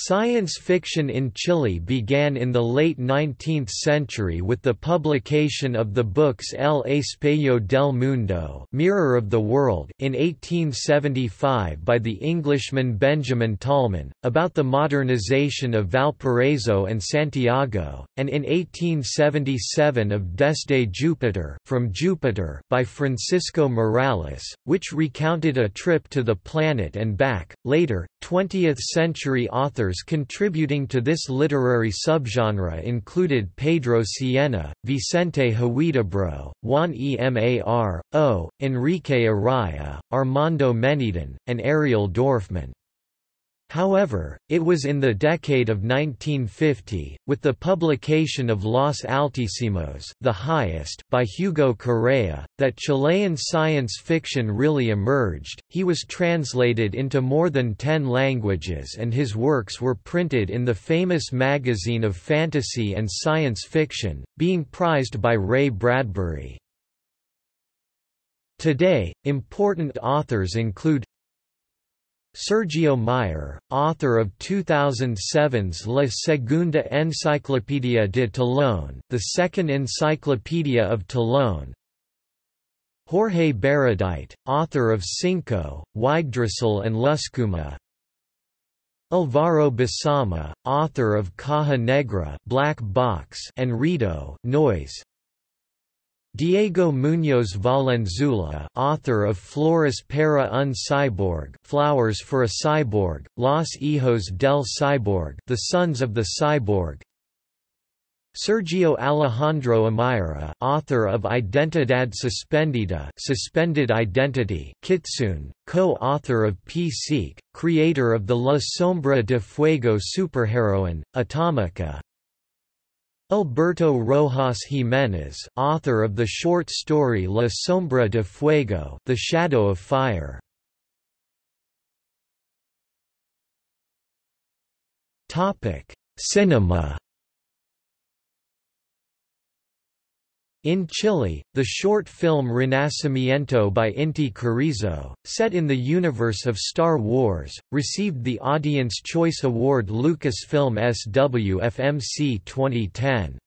Science fiction in Chile began in the late 19th century with the publication of the books El Espejo del Mundo Mirror of the World in 1875 by the Englishman Benjamin Tallman, about the modernization of Valparaiso and Santiago, and in 1877 of Desde Jupiter from Jupiter by Francisco Miralles, which recounted a trip to the planet and back. Later, 20th-century authors contributing to this literary subgenre included Pedro Sienna, Vicente Huidobro, Juan Emar, O, Enrique Araya, Armando Menedin, and Ariel Dorfman. However, it was in the decade of 1950, with the publication of Los Altísimos the highest by Hugo Correa, that Chilean science fiction really emerged. He was translated into more than ten languages and his works were printed in the famous magazine of fantasy and science fiction, being prized by Ray Bradbury. Today, important authors include Sergio Meier, author of 2007's La Segunda Enciclopedia de Talón, the Second Encyclopedia of Talón. Jorge Baradit, author of Synco, Yggdrasil and Lluscuma. Alvaro Bisama, author of Caja Negra, Black Box, and Ruido, Noise. Diego Muñoz Valenzuela, author of Flores para un Cyborg, Flowers for a Cyborg, Los Hijos del Cyborg, The Sons of the Cyborg. Sergio Alejandro Amira, author of Identidad Suspendida, Suspended Identity, Kitsune, co-author of P-Seek, creator of the La Sombra de Fuego superheroine, Atomica, Alberto Rojas Jiménez, author of the short story La Sombra de Fuego, The Shadow of Fire. Topic: Cinema. In Chile, the short film Renacimiento by Inti Carrizo, set in the universe of Star Wars, received the Audience Choice Award Lucasfilm SWFMC 2010.